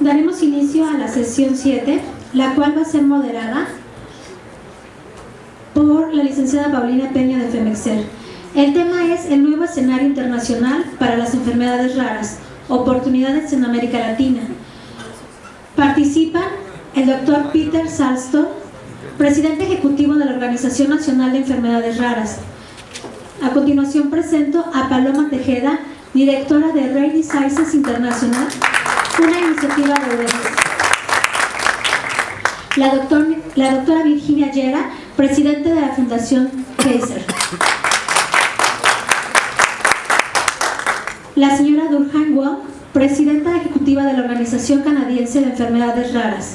Daremos inicio a la sesión 7, la cual va a ser moderada por la licenciada Paulina Peña de FEMEXER. El tema es el nuevo escenario internacional para las enfermedades raras, oportunidades en América Latina. Participan el doctor Peter Salston, presidente ejecutivo de la Organización Nacional de Enfermedades Raras. A continuación presento a Paloma Tejeda, directora de Rare Diseases International, una iniciativa de Europa. La, doctor, la doctora Virginia Yera, presidente de la Fundación Kaiser. La señora Durhan Wong, presidenta ejecutiva de la Organización Canadiense de Enfermedades Raras.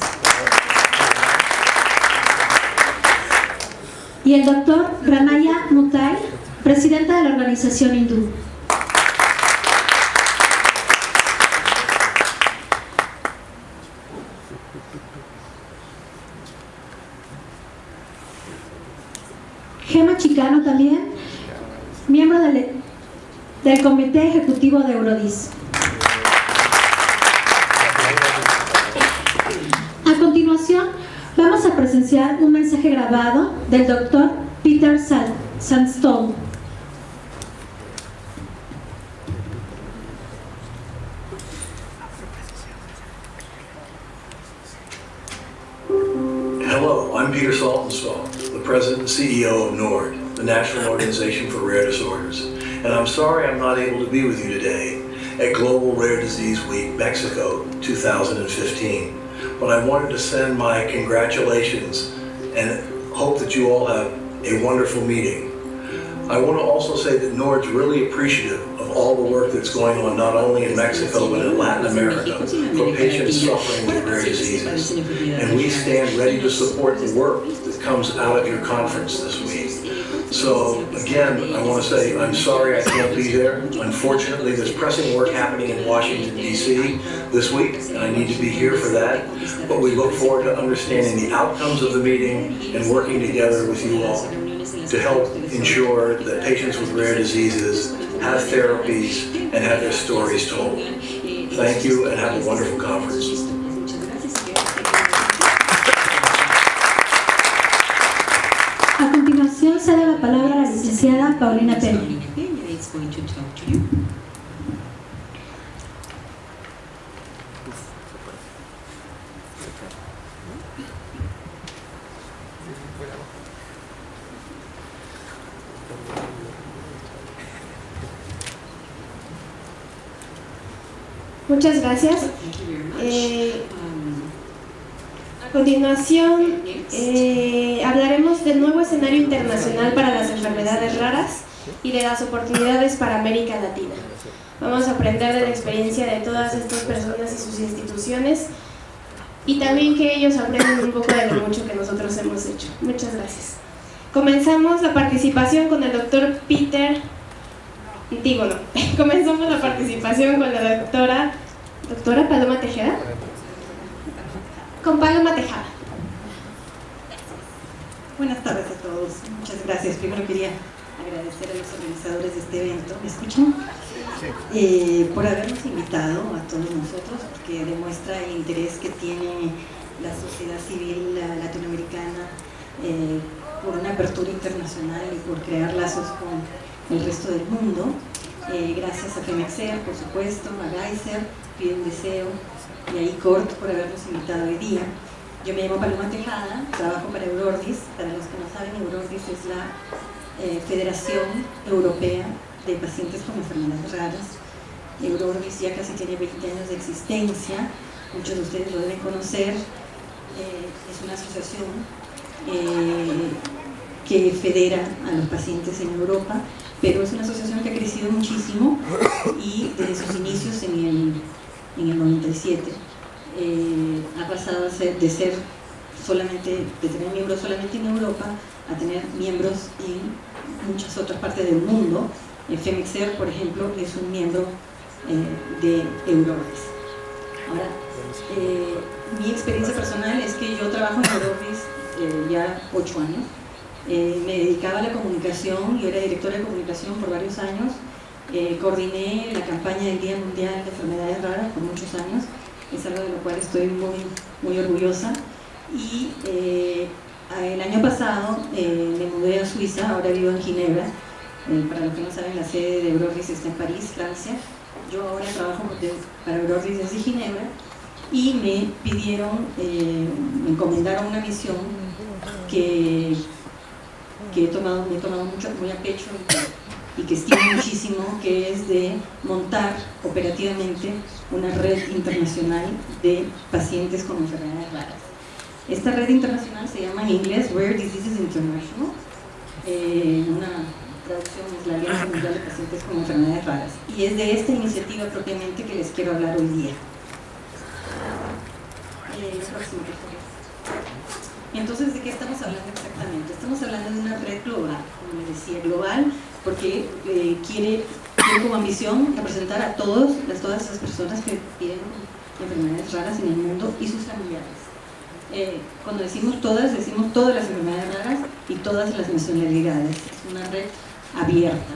Y el doctor Ranaya Mutai, presidenta de la Organización Hindú. También, miembro del, Comité Ejecutivo de Eurodis. A continuación, vamos a presenciar un mensaje grabado del doctor Peter Sandstone. Hello, I'm Peter Saltonstall, the President and CEO of NORD, the National Organization for Rare Disorders. And I'm sorry I'm not able to be with you today at Global Rare Disease Week, Mexico 2015. But I wanted to send my congratulations and hope that you all have a wonderful meeting. I want to also say that NORD's really appreciative of all the work that's going on not only in Mexico but in Latin America for patients suffering with rare diseases. And we stand ready to support the work that comes out of your conference this week. So again, I want to say I'm sorry I can't be there. Unfortunately, there's pressing work happening in Washington DC this week, and I need to be here for that. But we look forward to understanding the outcomes of the meeting and working together with you all to help ensure that patients with rare diseases have therapies and have their stories told. Thank you and have a wonderful conference. Cede la palabra a la licenciada Paulina Peña. Muchas gracias. Eh, a continuación, eh, escenario internacional para las enfermedades raras y de las oportunidades para América Latina. Vamos a aprender de la experiencia de todas estas personas y sus instituciones y también que ellos aprendan un poco de lo mucho que nosotros hemos hecho. Muchas gracias. Comenzamos la participación con el doctor Peter Digo, no. Comenzamos la participación con la doctora, doctora Paloma Tejeda. Con Paloma Tejada. Buenas tardes a todos. Muchas gracias. Primero quería agradecer a los organizadores de este evento. ¿Me escuchan? Eh, por habernos invitado a todos nosotros, porque demuestra el interés que tiene la sociedad civil la- latinoamericana eh, por una apertura internacional y por crear lazos con el resto del mundo. Eh, gracias a Femexer, por supuesto, a Geyser, Pide un Deseo y a ICORT por habernos invitado hoy día. Yo me llamo Paloma Tejada, trabajo para Eurordis. Para los que no saben, Eurordis es la eh, Federación Europea de Pacientes con Enfermedades Raras. Eurordis ya casi tiene 20 años de existencia, muchos de ustedes lo deben conocer. Eh, es una asociación eh, que federa a los pacientes en Europa, pero es una asociación que ha crecido muchísimo y desde sus inicios en el, en el 97 eh, ha pasado de ser solamente, de tener miembros solamente en Europa a tener miembros en muchas otras partes del mundo. El Femixer, por ejemplo, es un miembro eh, de Eurovis. Ahora, eh, mi experiencia personal es que yo trabajo en Eurovis eh, ya ocho años. me dedicaba a la comunicación, yo era directora de comunicación por varios años. coordiné la campaña del Día Mundial de Enfermedades Raras por muchos años. Es algo de lo cual estoy muy, muy orgullosa. Y el año pasado me mudé a Suiza, ahora vivo en Ginebra. para los que no saben, la sede de Eurovis está en París, Francia yo ahora trabajo para Eurovis desde Ginebra y me pidieron, eh, me encomendaron una misión que, he tomado, me he tomado mucho, muy a pecho y que, estimo muchísimo, que es de montar operativamente una red internacional de pacientes con enfermedades raras. Esta red internacional se llama en inglés Rare Diseases International, eh, una traducción es la Alianza Mundial de Pacientes con Enfermedades Raras. Y es de esta iniciativa propiamente que les quiero hablar hoy día. Eh, Entonces, ¿de qué estamos hablando exactamente? Estamos hablando de una red global, como les decía, global, porque eh, quiere, tiene como ambición representar a todos, las, todas esas personas que tienen enfermedades raras en el mundo y sus familiares. Eh, cuando decimos todas, decimos todas las enfermedades raras y todas las nacionalidades. Es una red abierta.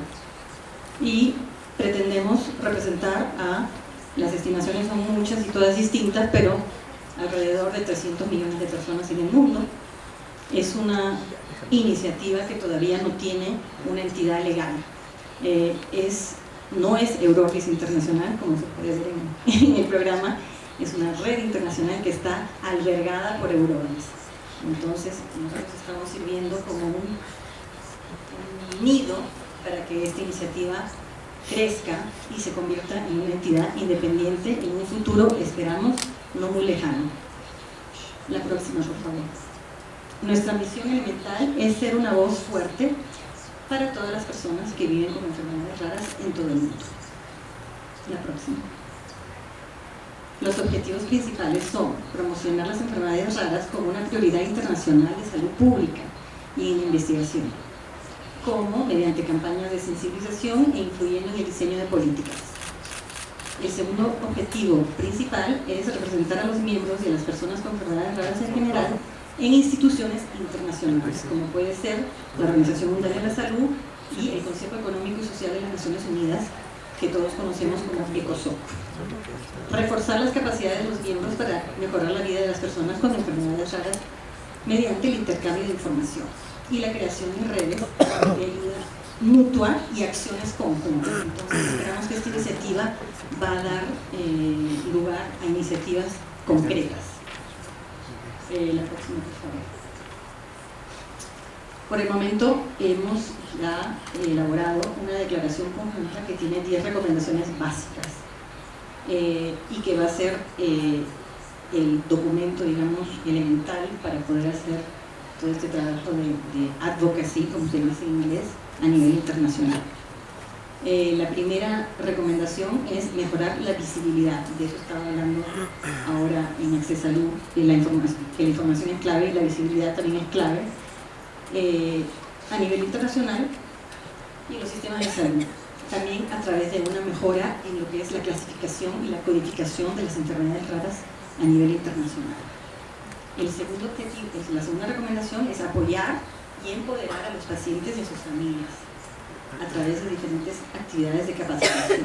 Y pretendemos representar a, las estimaciones son muchas y todas distintas, pero alrededor de 300 millones de personas en el mundo. Es una iniciativa que todavía no tiene una entidad legal. Eh, no es Eurovis Internacional, como se puede ver en, el programa, es una red internacional que está albergada por Eurovis. Entonces, nosotros estamos sirviendo como un nido para que esta iniciativa crezca y se convierta en una entidad independiente en un futuro, esperamos, no muy lejano. La próxima, por favor. Nuestra misión elemental es ser una voz fuerte para todas las personas que viven con enfermedades raras en todo el mundo. La próxima. Los objetivos principales son promocionar las enfermedades raras como una prioridad internacional de salud pública y en investigación como mediante campañas de sensibilización e influyendo en el diseño de políticas. El segundo objetivo principal es representar a los miembros y a las personas con enfermedades raras en general en instituciones internacionales, como puede ser la Organización Mundial de la Salud y el Consejo Económico y Social de las Naciones Unidas, que todos conocemos como ECOSOC. Reforzar las capacidades de los miembros para mejorar la vida de las personas con enfermedades raras mediante el intercambio de información y la creación de redes de ayuda mutua y acciones conjuntas. Entonces esperamos que esta iniciativa va a dar eh, lugar a iniciativas concretas. Eh, la próxima, por favor. Por el momento hemos ya elaborado una declaración conjunta que tiene 10 recomendaciones básicas eh, y que va a ser el documento, digamos, elemental para poder hacer todo este trabajo de, advocacy, como se dice en inglés, a nivel internacional. Eh, la primera recomendación es mejorar la visibilidad, de eso estaba hablando ahora en Accesalud, la información, que la información es clave y la visibilidad también es clave, eh, a nivel internacional y los sistemas de salud. También a través de una mejora en lo que es la clasificación y la codificación de las enfermedades raras a nivel internacional. El segundo objetivo, la segunda recomendación es apoyar y empoderar a los pacientes y a sus familias a través de diferentes actividades de capacitación.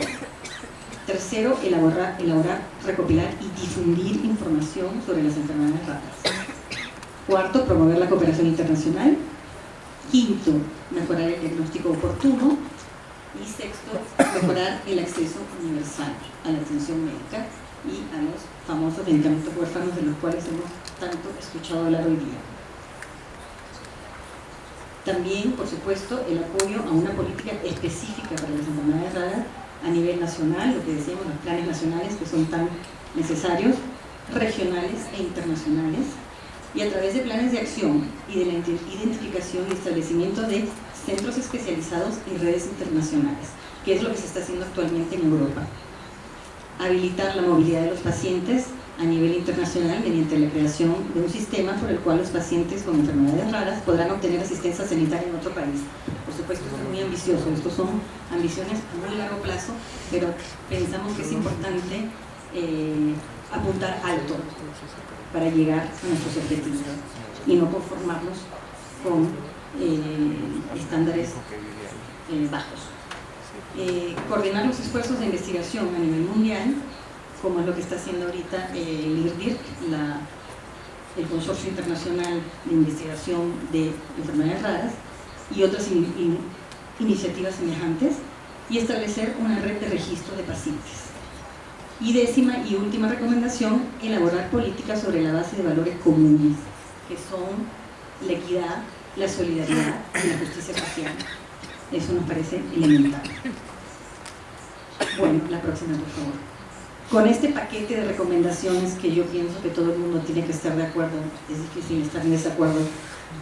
Tercero, elaborar, elaborar, recopilar y difundir información sobre las enfermedades raras. Cuarto, promover la cooperación internacional. Quinto, mejorar el diagnóstico oportuno. Y sexto, mejorar el acceso universal a la atención médica y a los famosos medicamentos huérfanos de los cuales hemos tanto escuchado hablar hoy día. También, por supuesto, el apoyo a una política específica para las enfermedades raras a nivel nacional, lo que decíamos, los planes nacionales que son tan necesarios, regionales e internacionales, y a través de planes de acción y de la identificación y establecimiento de centros especializados y redes internacionales, que es lo que se está haciendo actualmente en Europa. Habilitar la movilidad de los pacientes a nivel internacional mediante la creación de un sistema por el cual los pacientes con enfermedades raras podrán obtener asistencia sanitaria en otro país. Por supuesto, esto es muy ambicioso, estos son ambiciones a muy largo plazo, pero pensamos que es importante eh, apuntar alto para llegar a nuestros objetivos y no conformarnos con eh, estándares eh, bajos. Eh, coordinar los esfuerzos de investigación a nivel mundial, como es lo que está haciendo ahorita eh, el IRDIR, la, el Consorcio Internacional de Investigación de Enfermedades Raras, y otras in- in- iniciativas semejantes, y establecer una red de registro de pacientes. Y décima y última recomendación, elaborar políticas sobre la base de valores comunes, que son la equidad, la solidaridad y la justicia social. Eso nos parece elemental. Bueno, la próxima, por favor. Con este paquete de recomendaciones que yo pienso que todo el mundo tiene que estar de acuerdo, es difícil estar en desacuerdo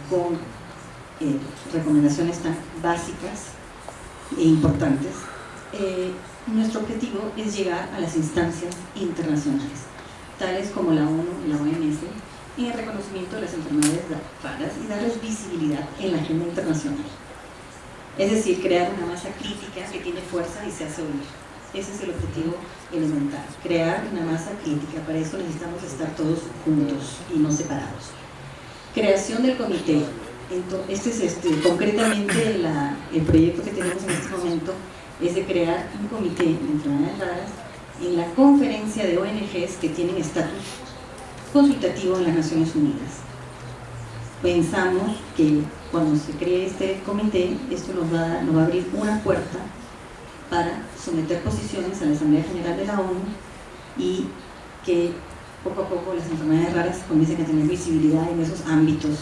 con eh, recomendaciones tan básicas e importantes, eh, nuestro objetivo es llegar a las instancias internacionales, tales como la ONU y la OMS, en el reconocimiento de las enfermedades raras y darles visibilidad en la agenda internacional. Es decir, crear una masa crítica que tiene fuerza y se hace oír. Ese es el objetivo elemental, crear una masa crítica. Para eso necesitamos estar todos juntos y no separados. Creación del comité. Ento- Este es este, concretamente la- el proyecto que tenemos en este momento es de crear un comité de enfermedades raras en la conferencia de ONGs que tienen estatus consultativo en las Naciones Unidas. Pensamos que cuando se cree este comité, esto nos va, nos va a abrir una puerta para someter posiciones a la Asamblea General de la ONU y que poco a poco las enfermedades raras comiencen a tener visibilidad en esos ámbitos.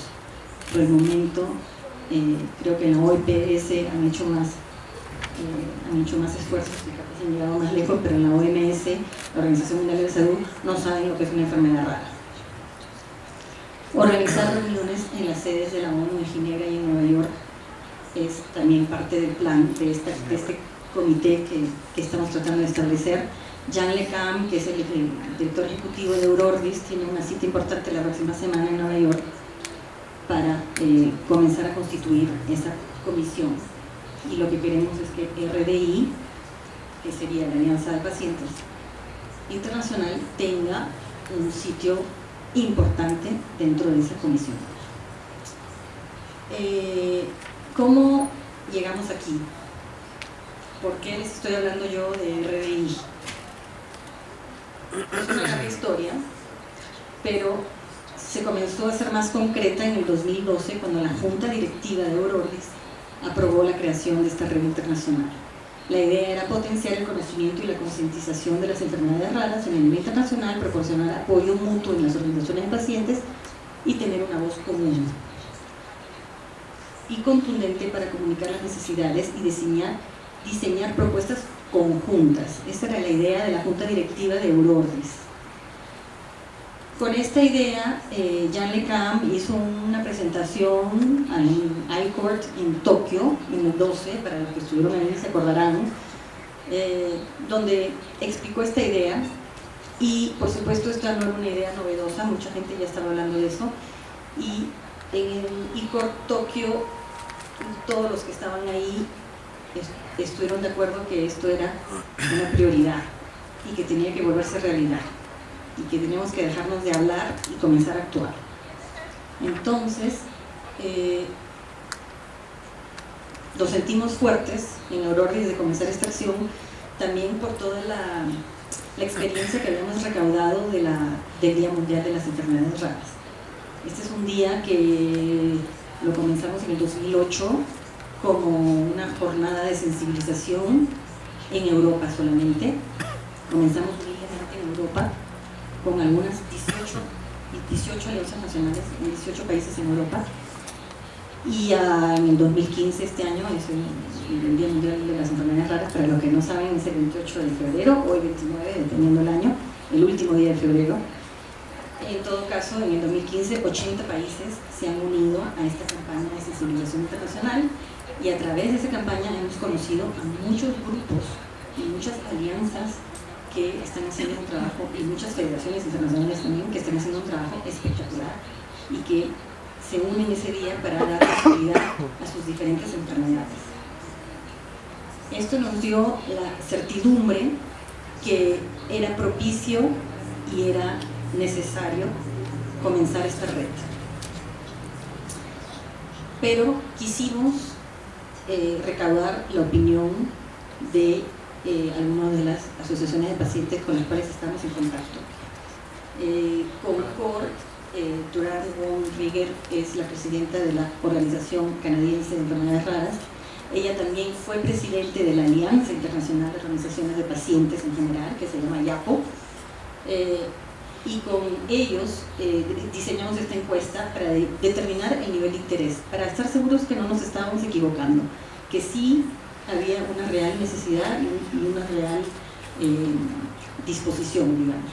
Por el momento, eh, creo que en la OIPS han hecho más, eh, han hecho más esfuerzos y capaz han llegado más lejos, pero en la OMS, la Organización Mundial de la Salud, no saben lo que es una enfermedad rara. Organizar reuniones en las sedes de la ONU en Ginebra y en Nueva York es también parte del plan de, esta- de este comité que, estamos tratando de establecer. Jean Lecam, que es el, el director ejecutivo de Eurordis, tiene una cita importante la próxima semana en Nueva York para eh, comenzar a constituir esa comisión. Y lo que queremos es que RDI, que sería la Alianza de Pacientes Internacional, tenga un sitio importante dentro de esa comisión. Eh, ¿Cómo llegamos aquí? ¿Por qué les estoy hablando yo de RDI? Es una larga historia, pero se comenzó a ser más concreta en el 2012 cuando la Junta Directiva de Eurordis aprobó la creación de esta red internacional. La idea era potenciar el conocimiento y la concientización de las enfermedades raras en el nivel internacional, proporcionar apoyo mutuo en las organizaciones de pacientes y tener una voz común y contundente para comunicar las necesidades y diseñar, diseñar propuestas conjuntas. Esa era la idea de la Junta Directiva de Eurordis. Con esta idea, eh, Jan LeCam hizo una presentación en iCourt en Tokio en el 12, para los que estuvieron ahí se acordarán, eh, donde explicó esta idea y por supuesto esta no era una idea novedosa, mucha gente ya estaba hablando de eso y en el iCourt Tokio todos los que estaban ahí estuvieron de acuerdo que esto era una prioridad y que tenía que volverse realidad y que teníamos que dejarnos de hablar y comenzar a actuar. Entonces, eh, nos sentimos fuertes en Aurora de comenzar esta acción, también por toda la, experiencia que habíamos recaudado del Día Mundial de las Enfermedades Raras. Este es un día que lo comenzamos en el 2008 como una jornada de sensibilización en Europa solamente. Comenzamos humildemente en Europa con algunas 18, y 18 alianzas nacionales en 18 países en Europa. Y en el 2015, este año, es el, el Día Mundial de las Enfermedades Raras, para los que no saben, es el 28 de febrero o el 29, dependiendo del año, el último día de febrero. En todo caso, en el 2015, 80 países se han unido a esta campaña de sensibilización internacional y a través de esa campaña hemos conocido a muchos grupos y muchas alianzas que están haciendo un trabajo, y muchas federaciones internacionales también, que están haciendo un trabajo espectacular y que se unen ese día para dar visibilidad a sus diferentes enfermedades. Esto nos dio la certidumbre que era propicio y era necesario comenzar esta red. Pero quisimos eh, recaudar la opinión de eh, algunas de las asociaciones de pacientes con las cuales estamos en contacto. Eh, Concord, eh, Durán von Rieger es la presidenta de la Organización Canadiense de Enfermedades Raras. Ella también fue presidente de la Alianza Internacional de Organizaciones de Pacientes en general, que se llama YAPO. Y con ellos eh, diseñamos esta encuesta para de- determinar el nivel de interés, para estar seguros que no nos estábamos equivocando, que sí había una real necesidad y, un- y una real eh, disposición, digamos.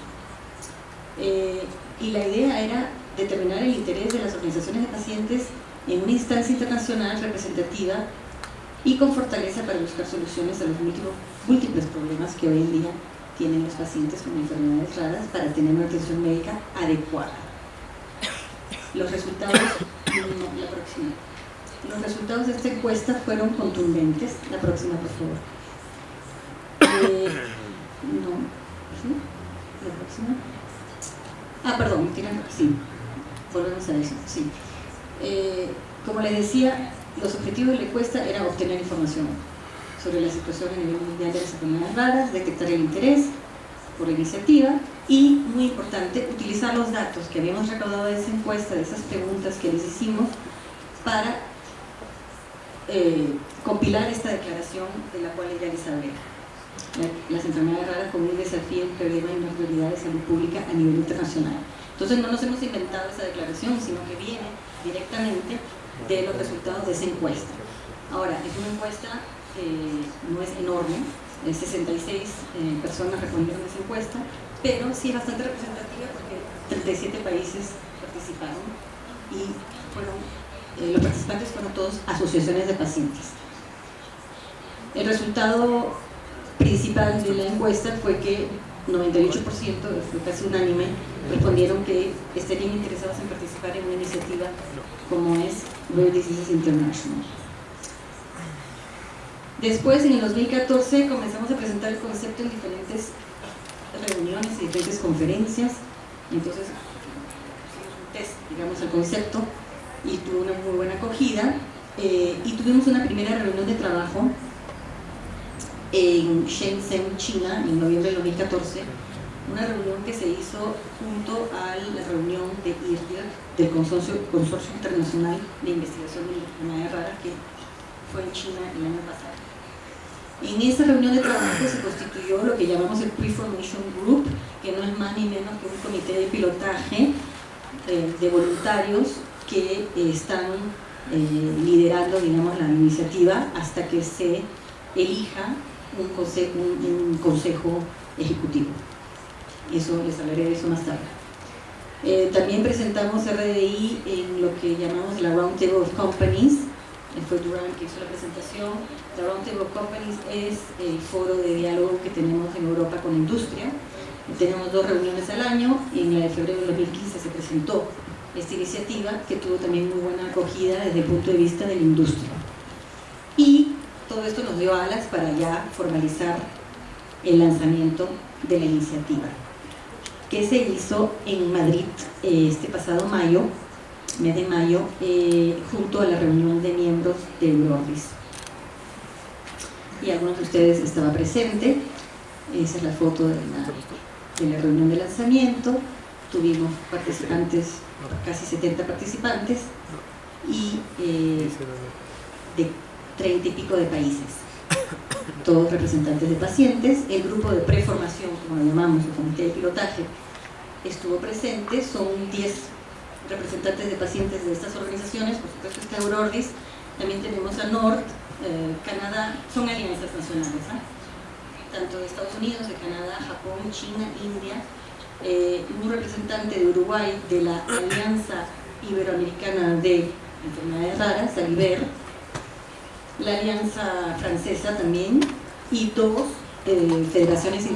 Eh, y la idea era determinar el interés de las organizaciones de pacientes en una instancia internacional representativa y con fortaleza para buscar soluciones a los múltiples problemas que hoy en día tienen los pacientes con enfermedades raras para tener una atención médica adecuada. Los resultados, no, la próxima. Los resultados de esta encuesta fueron contundentes. La próxima, por favor. Eh, no, ¿sí? La próxima. Ah, perdón, tienen sí. Volvemos a eso, sí. Eh, como les decía, los objetivos de la encuesta era obtener información sobre la situación a nivel mundial de las enfermedades raras, detectar el interés por la iniciativa y, muy importante, utilizar los datos que habíamos recaudado de esa encuesta, de esas preguntas que les hicimos, para eh, compilar esta declaración de la cual ya les hablé. La- Las enfermedades raras como un desafío, un problema y una prioridad de salud pública a nivel internacional. Entonces no nos hemos inventado esa declaración, sino que viene directamente de los resultados de esa encuesta. Ahora, es una encuesta, no es enorme, eh, 66 eh, personas respondieron a esa encuesta, pero sí es bastante representativa porque 37 países participaron y fueron, eh, los participantes fueron todos asociaciones de pacientes. El resultado principal de la encuesta fue que 98%, fue casi unánime, respondieron que estarían interesados en participar en una iniciativa como es Rare Diseases International. Después, en el 2014, comenzamos a presentar el concepto en diferentes reuniones y diferentes conferencias. Entonces, un test, digamos, al concepto y tuvo una muy buena acogida. Eh, y tuvimos una primera reunión de trabajo en Shenzhen, China, en noviembre del 2014, una reunión que se hizo junto a la reunión de IRDIR, del Consorcio, Consorcio Internacional de Investigación de Enfermedades Raras, que fue en China el año pasado. En esa reunión de trabajo se constituyó lo que llamamos el Pre-Formation Group, que no es más ni menos que un comité de pilotaje eh, de voluntarios que eh, están eh, liderando, digamos, la iniciativa hasta que se elija un consejo, un, un consejo ejecutivo. Eso les hablaré de eso más tarde. Eh, también presentamos RDI en lo que llamamos la Round Table of Companies. Fue Durán que hizo la presentación. Table of Companies es el foro de diálogo que tenemos en Europa con industria. Tenemos dos reuniones al año. En la de febrero de 2015 se presentó esta iniciativa que tuvo también muy buena acogida desde el punto de vista de la industria. Y todo esto nos dio alas para ya formalizar el lanzamiento de la iniciativa, que se hizo en Madrid eh, este pasado mayo, mes de mayo, eh, junto a la reunión de miembros de Eurordis. Y algunos de ustedes estaba presente, esa es la foto de la, de la reunión de lanzamiento, tuvimos participantes, casi 70 participantes, y eh, de 30 y pico de países, todos representantes de pacientes. El grupo de preformación, como lo llamamos, el comité de pilotaje, estuvo presente, son 10 representantes de pacientes de estas organizaciones, por supuesto está Eurordis, también tenemos a NORD, eh, Canadá, son alianzas nacionales, ¿ah? tanto de Estados Unidos, de Canadá, Japón, China, India, eh, un representante de Uruguay de la Alianza Iberoamericana de Enfermedades Raras, ALIBER, la Alianza Francesa también, y dos eh, federaciones